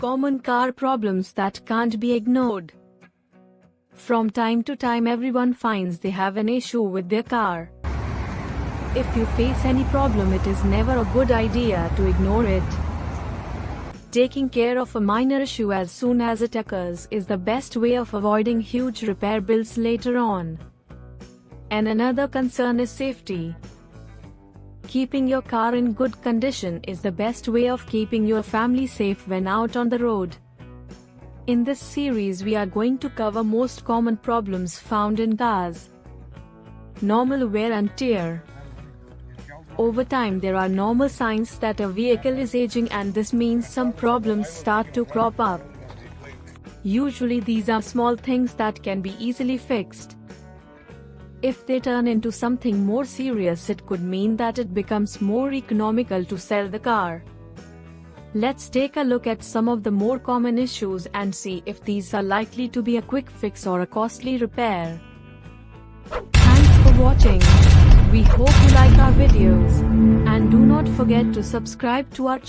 common car problems that can't be ignored. From time to time everyone finds they have an issue with their car. If you face any problem it is never a good idea to ignore it. Taking care of a minor issue as soon as it occurs is the best way of avoiding huge repair bills later on. And another concern is safety. Keeping your car in good condition is the best way of keeping your family safe when out on the road. In this series we are going to cover most common problems found in cars. Normal wear and tear. Over time there are normal signs that a vehicle is aging and this means some problems start to crop up. Usually these are small things that can be easily fixed. If they turn into something more serious it could mean that it becomes more economical to sell the car. Let's take a look at some of the more common issues and see if these are likely to be a quick fix or a costly repair. Thanks for watching. We hope you like our videos. And do not forget to subscribe to our channel.